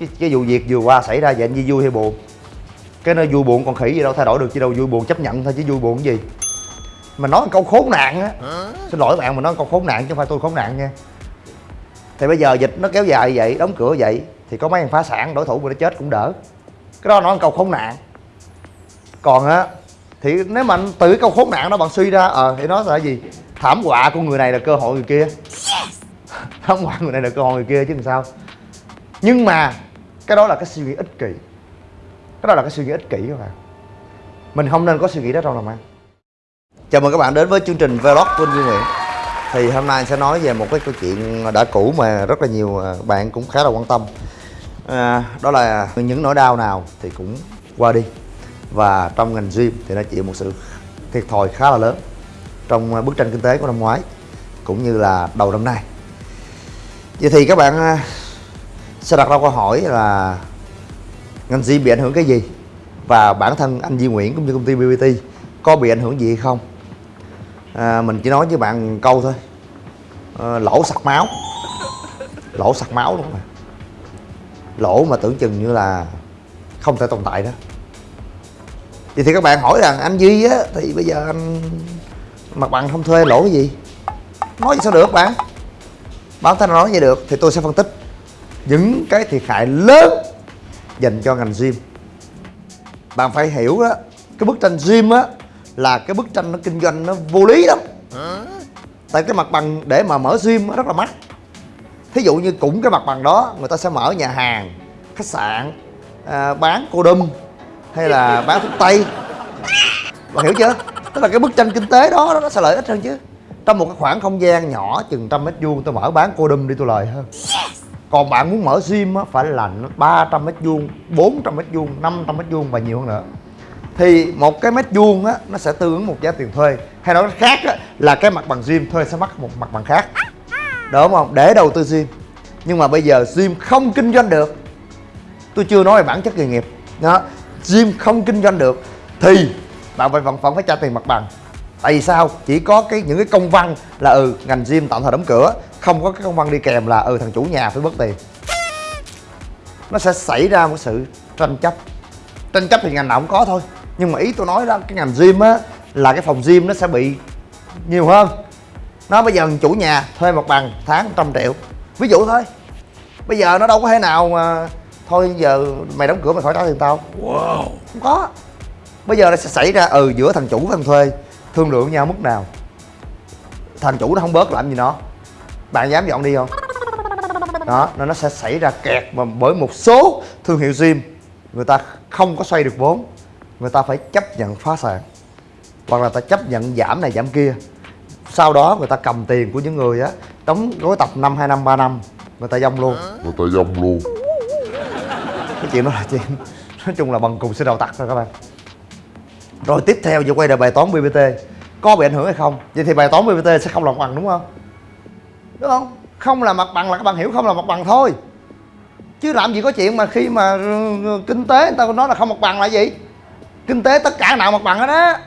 cái, cái vụ việc vừa qua xảy ra vậy anh Di vui hay buồn? Cái nơi vui buồn còn khỉ gì đâu thay đổi được chứ đâu vui buồn chấp nhận thôi chứ vui buồn cái gì? Mà nói câu khốn nạn á. Xin lỗi bạn mà nói câu khốn nạn chứ không phải tôi khốn nạn nha. Thì bây giờ dịch nó kéo dài vậy đóng cửa vậy thì có mấy thằng phá sản đối thủ của nó chết cũng đỡ. Cái đó nói câu khốn nạn. Còn á thì nếu mà từ cái câu khốn nạn đó bạn suy ra ờ thì nó là gì? Thảm họa của người này là cơ hội người kia. Thảm họa người này là cơ hội người kia chứ làm sao nhưng mà cái đó là cái suy nghĩ ích kỷ. Cái đó là cái suy nghĩ ích kỷ các bạn. Mình không nên có suy nghĩ đó trong làm ăn chào mừng các bạn đến với chương trình vlog của anh Duy Nguyễn. Thì hôm nay anh sẽ nói về một cái câu chuyện đã cũ mà rất là nhiều à, bạn cũng khá là quan tâm. À, đó là những nỗi đau nào thì cũng qua đi. Và trong ngành gym thì nó chịu một sự thiệt thòi khá là lớn trong bức tranh kinh tế của năm ngoái cũng như là đầu năm nay. Vậy thì các bạn à, sẽ đặt ra câu hỏi là ngành gì bị ảnh hưởng cái gì? Và bản thân anh Duy Nguyễn cũng như công ty BBT có bị ảnh hưởng gì hay không? À, mình chỉ nói với bạn câu thôi. À, lỗ sặc máu. Lỗ sặc máu luôn mà lỗ mà tưởng chừng như là không thể tồn tại đó. Vậy thì các bạn hỏi rằng anh Duy á thì bây giờ anh mặt bằng không thuê lỗ cái gì? Nói gì sao được bạn? Báo thân nói vậy được thì tôi sẽ phân tích những cái thiệt hại lớn dành cho ngành gym. Bạn phải hiểu đó cái bức tranh gym á là cái bức tranh nó kinh doanh nó vô lý lắm. Tại cái mặt bằng để mà mở gym nó rất là mắc. Thí dụ như cũng cái mặt bằng đó người ta sẽ mở nhà hàng khách sạn à, bán cô đâm hay là bán thuốc tây. Bạn hiểu chưa? Tức là cái bức tranh kinh tế đó nó sẽ lợi ích hơn chứ. Trong một cái khoảng không gian nhỏ chừng trăm mét vuông tôi mở bán cô đâm đi tôi lời hơn còn bạn muốn mở gym á phải là 300 mét vuông 400 mét vuông 500 mét vuông và nhiều hơn nữa. Thì một cái mét vuông á nó sẽ tương ứng một giá tiền thuê. Hay nói khác á, là cái mặt bằng gym thuê sẽ mắc một mặt bằng khác. Đúng không? Để đầu tư gym nhưng mà bây giờ gym không kinh doanh được. Tôi chưa nói về bản chất nghề nghiệp. Đó gym không kinh doanh được thì bạn phải vẫn, vẫn phải trả tiền mặt bằng. Tại vì sao? Chỉ có cái những cái công văn là ừ ngành gym tạm thời đóng cửa không có cái công văn đi kèm là ừ thằng chủ nhà phải bớt tiền. Nó sẽ xảy ra một sự tranh chấp. Tranh chấp thì ngành nào cũng có thôi. Nhưng mà ý tôi nói đó cái ngành gym á là cái phòng gym nó sẽ bị nhiều hơn. Nó bây giờ chủ nhà thuê mặt bằng tháng trăm triệu. Ví dụ thôi. Bây giờ nó đâu có thể nào mà thôi giờ mày đóng cửa mày khỏi trả tiền tao. Wow. Không có. Bây giờ nó sẽ xảy ra ừ giữa thằng chủ và thằng thuê thương lượng nhau mức nào. Thằng chủ nó không bớt làm gì nó bạn dám dọn đi không? Đó nên nó sẽ xảy ra kẹt mà bởi một số thương hiệu gym người ta không có xoay được vốn. Người ta phải chấp nhận phá sản. Hoặc là ta chấp nhận giảm này giảm kia. Sau đó người ta cầm tiền của những người á đóng gói tập năm hai năm ba năm người ta dông luôn. Người ta dông luôn. Cái chuyện đó là chuyện nói chung là bằng cùng sẽ đầu tắt thôi các bạn. Rồi tiếp theo giờ quay lại bài toán bbt có bị ảnh hưởng hay không? Vậy thì bài toán bbt sẽ không là mặt bằng đúng không đúng không? Không là mặt bằng là các bạn hiểu, không là mặt bằng thôi. Chứ làm gì có chuyện mà khi mà ừ, ừ, kinh tế người ta nói là không mặt bằng là gì? Kinh tế tất cả nào mặt bằng hết á.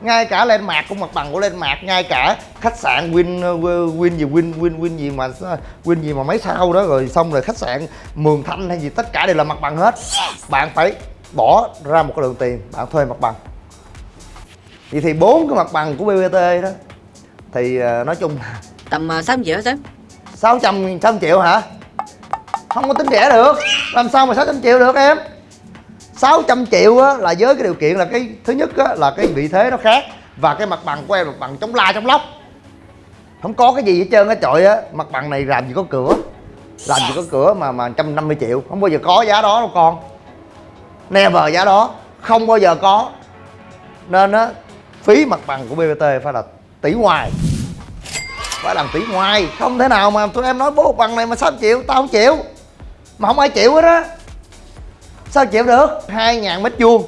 Ngay cả lên mạc cũng mặt bằng của lên mạc, ngay cả khách sạn win ừ, win gì, win win win gì mà ờ, win gì mà mấy sao đó, rồi xong rồi khách sạn mường thanh hay gì, tất cả đều là mặt bằng hết. Bạn phải bỏ ra một cái lượng tiền, bạn thuê mặt bằng. Vậy thì bốn cái mặt bằng của bbt đó, thì ờ, nói chung là tầm ờ, 600 triệu hả sếp 600 600 triệu hả? Không có tính rẻ được. Làm sao mà 600 triệu được em? 600 triệu á, là với cái điều kiện là cái thứ nhất á, là cái vị thế nó khác và cái mặt bằng của em là mặt bằng chống la chống lóc. Không có cái gì hết trơn á trời á mặt bằng này làm gì có cửa. Làm gì có cửa mà mà 150 triệu. Không bao giờ có giá đó đâu con. Never giá đó. Không bao giờ có. Nên á phí mặt bằng của bbt phải là tỷ ngoài phải làm tỷ ngoài. Không thể nào mà tụi em nói bố bằng này mà sao chịu? Tao không chịu. Mà không ai chịu hết á. Sao chịu được? Hai ngàn mét vuông.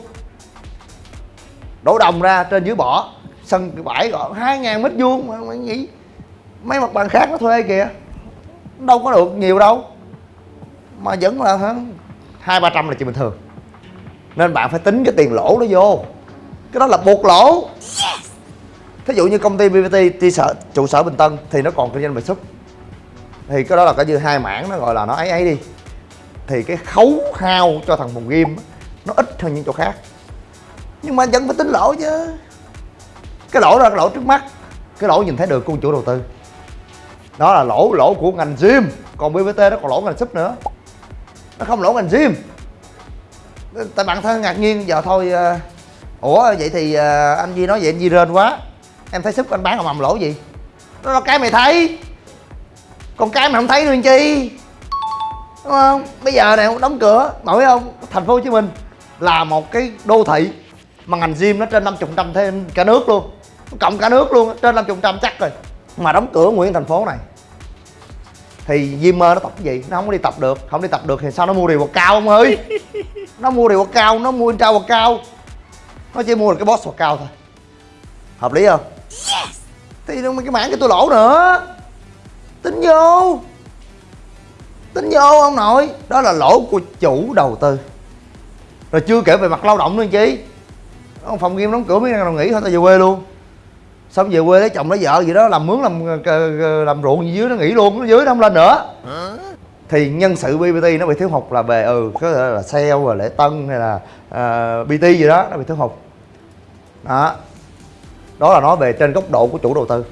Đổ đồng ra trên dưới bỏ. Sân bãi gọi hai ngàn mét vuông mà mày nghĩ mấy mặt bằng khác nó thuê kìa. Đâu có được nhiều đâu. Mà vẫn là hả? Hai ba trăm là chuyện bình thường. Nên bạn phải tính cái tiền lỗ nó vô. Cái đó là buộc lỗ thí dụ như công ty BBT trụ sở trụ sở Bình Tân thì nó còn kinh doanh về súp thì cái đó là cái như hai mảng nó gọi là nó ấy ấy đi. Thì cái khấu hao cho thằng phòng game nó ít hơn những chỗ khác. Nhưng mà vẫn phải tính lỗ chứ. Cái lỗ đó là cái lỗ trước mắt. Cái lỗ nhìn thấy được của chủ đầu tư. Đó là lỗ lỗ của ngành gym. Còn bbt nó còn lỗ ngành súp nữa. Nó không lỗ ngành gym. Tại bạn thân ngạc nhiên giờ thôi uh, ủa vậy thì uh, anh di nói vậy anh di rên quá em thấy súp anh bán mà lỗ gì? Đó là cái mày thấy. Còn cái mày không thấy anh chi? Đúng không? Bây giờ này đóng cửa nổi không? Thành phố hồ chí minh là một cái đô thị mà ngành gym nó trên 50 trăm thêm cả nước luôn. Cộng cả nước luôn trên 50 trăm chắc rồi. Mà đóng cửa nguyên thành phố này thì Zimmer nó tập cái gì? Nó không có đi tập được. Không đi tập được thì sao nó mua điều bột cao ông ơi? Nó mua điều bột cao nó mua trao bột cao nó chỉ mua được cái boss bột cao thôi. Hợp lý không thì cái mảng cái tôi lỗ nữa. Tính vô. Tính vô ông nội. Đó là lỗ của chủ đầu tư. Rồi chưa kể về mặt lao động nữa chị phòng game đóng cửa mấy nào nghỉ thôi tao về quê luôn. Xong về quê lấy chồng lấy vợ gì đó làm mướn làm ờ, làm ruộng gì dưới nó nghỉ luôn nó dưới nó không lên nữa. Thì nhân sự BBT nó bị thiếu hụt là về ừ có thể là sale rồi lễ tân hay là ờ, uh, BT gì đó nó bị thiếu hụt. Đó đó là nói về trên góc độ của chủ đầu tư.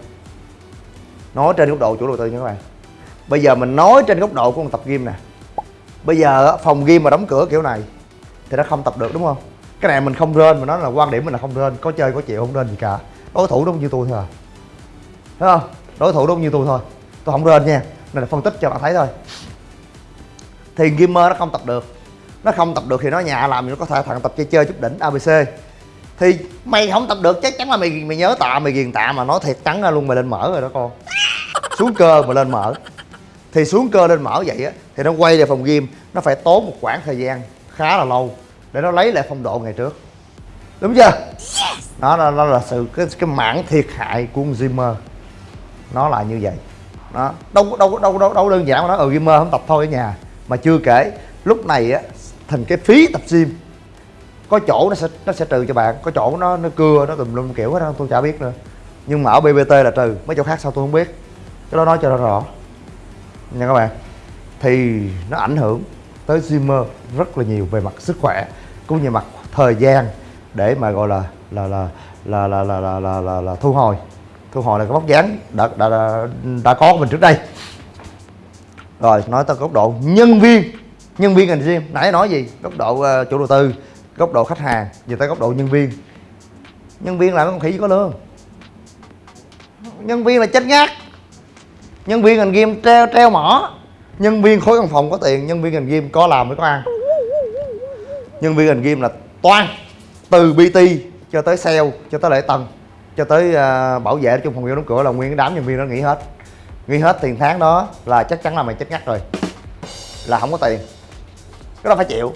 Nói trên góc độ chủ đầu tư nha các bạn. Bây giờ mình nói trên góc độ của một tập gym nè. Bây giờ phòng gym mà đóng cửa kiểu này thì nó không tập được, đúng không? Cái này mình không rên, mà nó là quan điểm mình là không rên. Có chơi, có chịu, không rên gì cả. Đối thủ đúng như tôi thôi à. Thấy không? Đối thủ đúng như tôi thôi. Tôi không rên nha. Này là phân tích cho bạn thấy thôi. Thì gamer nó không tập được. Nó không tập được thì nó nhà làm thì nó có thể thằng tập chơi chơi chút đỉnh abc thì mày không tập được chắc chắn là mày mày nhớ tạ mày ghiền tạ mà nói thiệt trắng ra luôn mày lên mở rồi đó con. Xuống cơ mà lên mở. Thì xuống cơ lên mở vậy á thì nó quay về phòng gym nó phải tốn một khoảng thời gian khá là lâu để nó lấy lại phong độ ngày trước. Đúng chưa? Đó là, nó là sự cái cái mảng thiệt hại của Zimmer nó là như vậy. Đó đâu đâu đâu đâu đâu đơn giản mà ở ừ ờ, gymer không tập thôi ở nhà. Mà chưa kể lúc này á thành cái phí tập gym có chỗ nó sẽ nó sẽ trừ cho bạn có chỗ nó nó cưa nó tùm lum kiểu đó tôi chả biết nữa. Nhưng mà ở BBT là trừ mấy chỗ khác sao tôi không biết. Cái đó nói cho nó rõ. Nha các bạn. Thì nó ảnh hưởng tới Zimmer rất là nhiều về mặt sức khỏe cũng như mặt thời gian để mà gọi là là là là là là là, là, là, là thu hồi. Thu hồi là cái bóc dáng đã, đã, đã, đã có của mình trước đây. Rồi nói tới góc độ nhân viên. Nhân viên ngành gym nãy nói gì? Góc độ uh, chủ đầu tư góc độ khách hàng giờ tới góc độ nhân viên. Nhân viên là con khỉ có lương. Nhân viên là chết ngát. Nhân viên ngành game treo treo mỏ. Nhân viên khối văn phòng có tiền nhân viên ngành game có làm mới có ăn. Nhân viên ngành game là toan từ bt cho tới sale cho tới lễ tân cho tới uh, bảo vệ trong phòng giao đóng cửa là nguyên cái đám nhân viên đó nghỉ hết. Nghỉ hết tiền tháng đó là chắc chắn là mày chết ngắt rồi là không có tiền. Cái đó phải chịu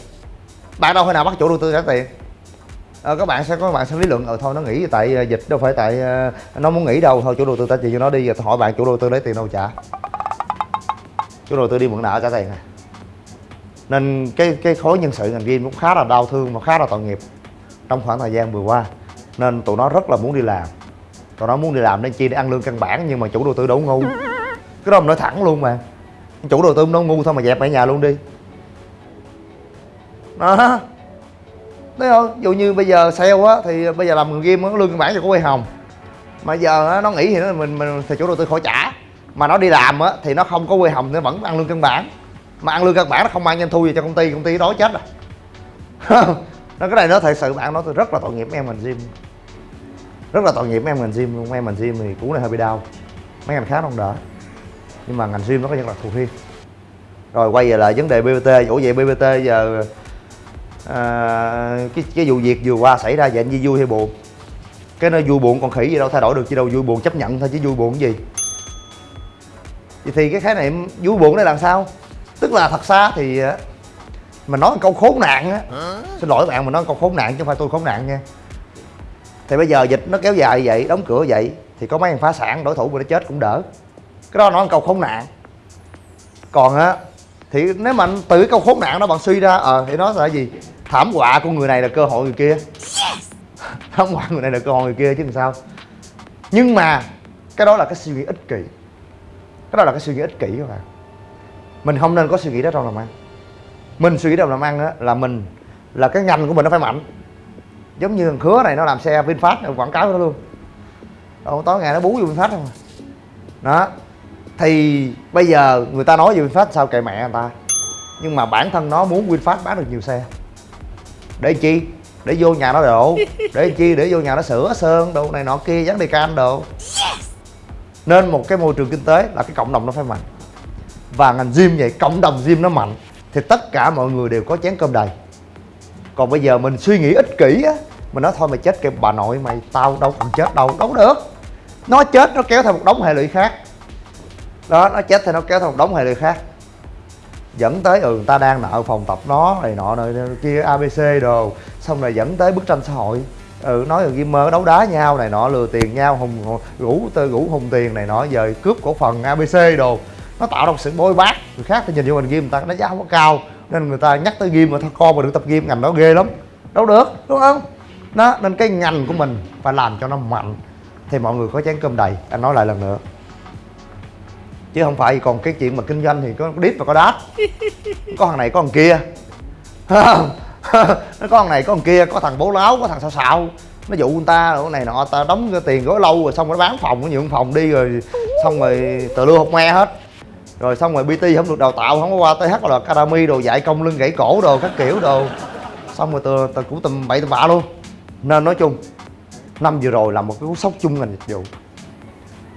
bạn đâu phải nào bắt chủ đầu tư trả tiền? À, các bạn sẽ có bạn sẽ lý luận ờ thôi nó nghỉ tại ờ, dịch đâu phải tại ờ, nó muốn nghỉ đâu thôi chủ đầu tư trả tiền cho nó đi rồi hỏi bạn chủ đầu tư lấy tiền đâu trả. Chủ đầu tư đi mượn nợ trả tiền này, nên cái cái khối nhân sự ngành game cũng khá là đau thương và khá là tội nghiệp trong khoảng thời gian vừa qua. Nên tụi nó rất là muốn đi làm. Tụi nó muốn đi làm nên chi để ăn lương căn bản nhưng mà chủ đầu tư đâu ngu. Cái đó mình nói thẳng luôn mà. Chủ đầu tư nó ngu thôi mà dẹp ở nhà luôn đi đó thấy không? Ví dụ như bây giờ sale á thì bây giờ làm game nó lương căn bản cho có quay hồng. Mà giờ á, nó nghỉ thì nó mình mình thì chủ đầu tư khỏi trả. Mà nó đi làm á thì nó không có quay hồng nó vẫn ăn lương căn bản. Mà ăn lương căn bản nó không mang doanh thu gì cho công ty công ty đói chết rồi. Nó cái này nó thật sự bạn nói tôi rất là tội nghiệp em mình gym. Rất là tội nghiệp em ngành gym luôn. Em ngành gym thì cú này hơi bị đau. Mấy ngành khác không đỡ nhưng mà ngành gym nó có nhân là thù riêng. Rồi quay về lại vấn đề bbt ủa vậy bbt giờ à, cái cái vụ việc vừa qua xảy ra vậy anh vui hay buồn? Cái nó vui buồn còn khỉ gì đâu thay đổi được chứ đâu vui buồn chấp nhận thôi chứ vui buồn cái gì? Vậy thì cái khái niệm vui buồn đây làm sao? Tức là thật xa thì mình nói một câu khốn nạn á. Xin lỗi bạn mình nói một câu khốn nạn chứ không phải tôi khốn nạn nha. Thì bây giờ dịch nó kéo dài vậy đóng cửa vậy thì có mấy thằng phá sản đối thủ của nó chết cũng đỡ. Cái đó nói một câu khốn nạn. Còn á thì nếu mà từ cái câu khốn nạn đó bạn suy ra ờ à, thì nó là gì? Thảm họa của người này là cơ hội người kia. Thảm họa người này là cơ hội người kia chứ làm sao? Nhưng mà cái đó là cái suy nghĩ ích kỷ. Cái đó là cái suy nghĩ ích kỷ các bạn. Mình không nên có suy nghĩ đó trong lòng ăn. Mình suy nghĩ đầu làm ăn á là mình là cái ngành của mình nó phải mạnh. Giống như thằng khứa này nó làm xe vinfast quảng cáo đó luôn. Đâu tối ngày nó bú vô vinfast không à. đó thì bây giờ người ta nói về vinfast sao kệ mẹ người ta? Nhưng mà bản thân nó muốn vinfast bán được nhiều xe. Để chi? Để vô nhà nó đổ. Để chi? Để vô nhà nó sửa sơn đồ này nọ kia dán đề can đồ nên một cái môi trường kinh tế là cái cộng đồng nó phải mạnh. Và ngành gym vậy cộng đồng gym nó mạnh thì tất cả mọi người đều có chén cơm đầy. Còn bây giờ mình suy nghĩ ích kỷ á mình nói thôi mày chết kìa bà nội mày tao đâu cần chết đâu đâu được. Nó chết nó kéo theo một đống hệ lụy khác đó, nó chết thì nó kéo thằng một đống hệ lụy khác. Dẫn tới ừ người ta đang nợ phòng tập nó, này nọ, này kia abc đồ. Xong rồi dẫn tới bức tranh xã hội. Ừ nói rồi gamer đấu đá nhau, này nọ, lừa tiền nhau, hùng rủ, tơ rủ hùng tiền, này nọ, giờ cướp cổ phần abc đồ. Nó tạo ra một sự bôi bác. Người khác thì nhìn vô mình game người ta đánh giá không có cao. Nên người ta nhắc tới game mà thôi, con mà được tập game, ngành đó ghê lắm. Đâu được, đúng không? Đó, nên cái ngành của mình phải làm cho nó mạnh. Thì mọi người có chén cơm đầy. Anh nói lại lần nữa chứ không phải còn cái chuyện mà kinh doanh thì có đít và có đát có thằng này, có thằng kia. Nó có thằng này, có thằng kia, có thằng bố láo, có thằng sao xạo nó dụ người ta rồi này nọ ta đóng cái tiền gói lâu rồi, xong rồi nó bán phòng, nó nhượng phòng đi rồi, xong rồi tờ lưu học me hết. Rồi xong rồi bt không được đào tạo, không có qua th là academy đồ, dạy công lưng gãy cổ đồ, các kiểu đồ. Xong rồi từ từ cũng tầm bậy tầm bạ luôn. Nên nói chung, năm vừa rồi là một cái cú sốc chung ngành dịch vụ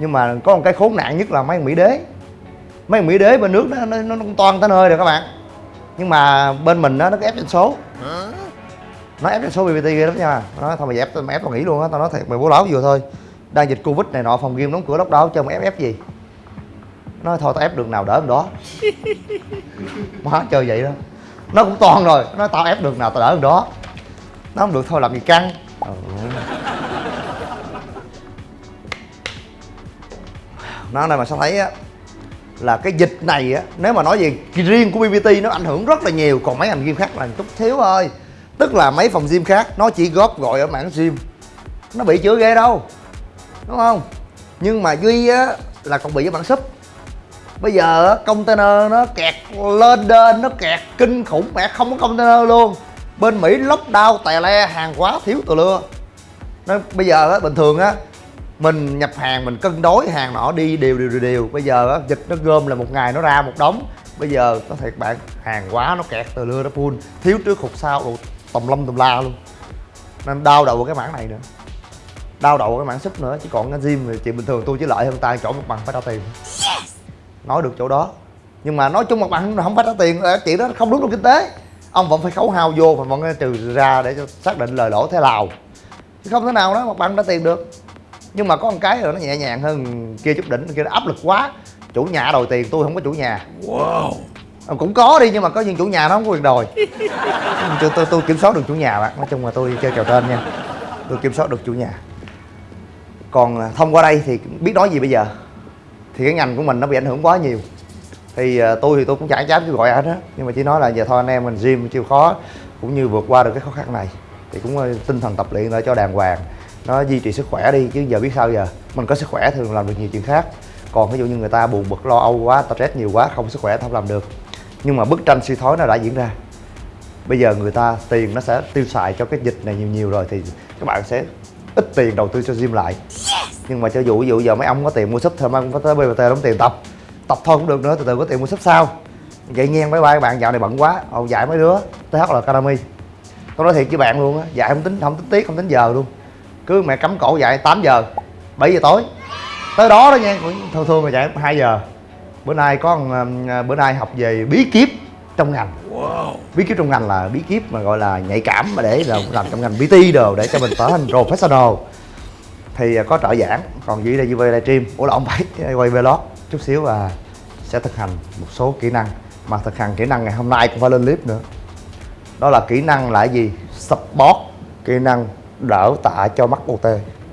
nhưng mà có một cái khốn nạn nhất là mấy mỹ đế. Mấy mỹ đế bên nước nó nó, nó toan tới nơi rồi các bạn. Nhưng mà bên mình đó, nó ép doanh số. Nó ép doanh số bbt ghê lắm nha. Nó thôi mày ép mày ép tao nghỉ luôn á tao nói thiệt mày bố láo vừa thôi. Đang dịch covid này nọ phòng game đóng cửa lóc đó cho mày ép ép gì. Nói thôi tao ép được nào đỡ được đó. Má chơi vậy đó. Nó cũng toan rồi. Nó tao ép được nào tao đỡ được đó. Nó không được thôi làm gì căng. Ừ. nó này mà sao thấy á, là cái dịch này á, nếu mà nói về riêng của BBT nó ảnh hưởng rất là nhiều. Còn mấy ngành gym khác là chút thiếu thôi. Tức là mấy phòng gym khác, nó chỉ góp gọi ở mảng gym. Nó bị chữa ghê đâu, đúng không? Nhưng mà duy á, là còn bị với bản súp bây giờ container nó kẹt lên đên nó kẹt kinh khủng, mẹ không có container luôn. Bên mỹ lockdown tè le, hàng quá thiếu từ lưa. Nên bây giờ á, bình thường á mình nhập hàng mình cân đối hàng nọ đi đều đều đều đều. Bây giờ á dịch nó gom là một ngày nó ra một đống. Bây giờ có thiệt bạn hàng quá nó kẹt từ lưa nó full. Thiếu trước hụt sau đồ tùm lum tùm la luôn. Nên đau đầu cái mảng này nữa. Đau đầu cái mảng súp nữa chứ còn cái gym thì chuyện bình thường tôi chỉ lợi hơn tay chỗ một bằng phải trả tiền. Nói được chỗ đó. Nhưng mà nói chung mặt bằng không phải trả tiền chuyện đó không đúng trong kinh tế. Ông vẫn phải khấu hao vô và vẫn trừ ra để cho xác định lời lỗ thế nào. Chứ không thể nào đó mặt bằng trả tiền được nhưng mà có một cái rồi nó nhẹ nhàng hơn kia chút đỉnh kia nó áp lực quá. Chủ nhà đòi tiền tôi không có chủ nhà. Wow. Cũng có đi nhưng mà có những chủ nhà nó không có quyền đòi. Tôi, tôi, tôi kiểm soát được chủ nhà bạn nói chung là tôi chơi kèo tên nha. Tôi kiểm soát được chủ nhà. Còn thông qua đây thì biết nói gì bây giờ? Thì cái ngành của mình nó bị ảnh hưởng quá nhiều. Thì uh, tôi thì tôi cũng chả dám kêu gọi ai hết nhưng mà chỉ nói là giờ thôi anh em mình gym chịu khó cũng như vượt qua được cái khó khăn này. Thì cũng uh, tinh thần tập luyện để cho đàng hoàng nó duy trì sức khỏe đi, chứ giờ biết sao giờ? Mình có sức khỏe thường làm được nhiều chuyện khác. Còn ví dụ như người ta buồn bực, lo âu quá stress nhiều quá, không sức khỏe không làm được. Nhưng mà bức tranh suy thoái nó đã diễn ra. Bây giờ người ta, tiền nó sẽ tiêu xài cho cái dịch này nhiều nhiều rồi thì các bạn sẽ ít tiền đầu tư cho gym lại. Nhưng mà cho dù, ví dụ giờ mấy ông có tiền mua súp thôi mấy cũng có tới BBT đóng tiền tập? Tập thôi cũng được nữa, từ từ có tiền mua súp sao? Vậy nghe mấy ba bạn, dạo này bận quá, ồ, dạy mấy đứa TH là Academy. Tôi nói thiệt với bạn luôn á, dạy không tính không tính tiết không tính giờ luôn cứ mẹ cấm cổ dạy 8 giờ 7 giờ tối. Tới đó đó nha thường thường mà dạy 2 giờ. Bữa nay có bữa nay học về bí kíp trong ngành. Wow. bí kíp trong ngành là bí kíp mà gọi là nhạy cảm mà để là làm trong ngành BT đồ để cho mình trở thành professional. Thì có trợ giảng còn dưới đây UV livestream. Ủa là ông phải quay vlog chút xíu và sẽ thực hành một số kỹ năng. Mà thực hành kỹ năng ngày hôm nay cũng phải lên clip nữa. Đó là kỹ năng là gì? Support kỹ năng đỡ tạ cho mắc OT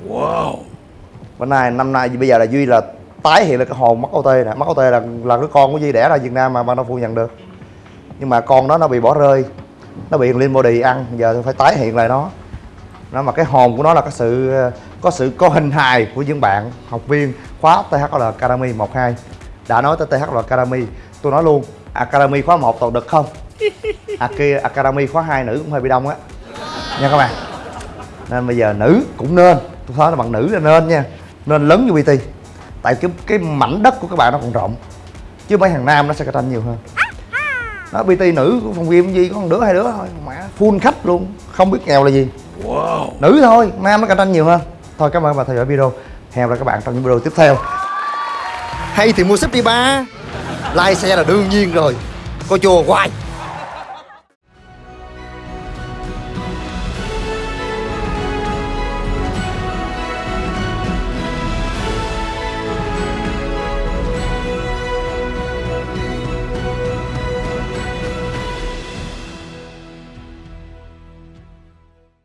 wow. Bữa nay năm nay bây giờ là duy là tái hiện là cái hồn mắc OT nè. Mắc OT là là cái con của duy đẻ ra Việt Nam mà mà nó phu nhận được. Nhưng mà con đó nó bị bỏ rơi. Nó bị lên body ăn. Giờ phải tái hiện lại nó. Nó mà cái hồn của nó là cái sự có sự có hình hài của những bạn học viên khóa THL Academy 12 đã nói tới THL Academy tôi nói luôn Academy khóa 1 toàn được không? Aki Academy khóa 2 nữ cũng hơi bị đông á. Nha các bạn nên bây giờ nữ cũng nên tôi nói là bạn nữ là nên nha. Nên lớn như PT tại cái cái mảnh đất của các bạn nó còn rộng. Chứ mấy thằng nam nó sẽ cạnh tranh nhiều hơn. Đó PT nữ của phòng game gì có một đứa hai đứa thôi. Mẹ full khách luôn không biết nghèo là gì. Nữ thôi nam nó cạnh tranh nhiều hơn. Thôi cảm ơn các bạn theo dõi video. Hẹn gặp lại các bạn trong những video tiếp theo. Hay thì mua súp đi ba. Like xe là đương nhiên rồi. Coi chùa hoài